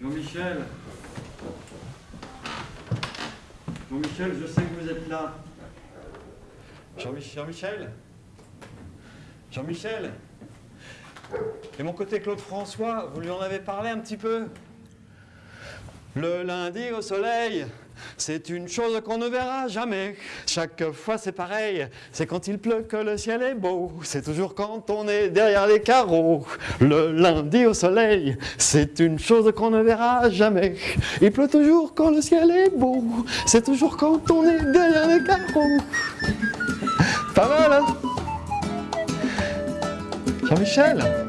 Jean-Michel. Jean-Michel, je sais que vous êtes là. Jean-Michel. Jean-Michel. Et mon côté Claude François, vous lui en avez parlé un petit peu? Le lundi au soleil, c'est une chose qu'on ne verra jamais. Chaque fois c'est pareil. C'est quand il pleut que le ciel est beau. C'est toujours quand on est derrière les carreaux. Le lundi au soleil, c'est une chose qu'on ne verra jamais. Il pleut toujours quand le ciel est beau. C'est toujours quand on est derrière les carreaux. Pas mal, hein Jean-Michel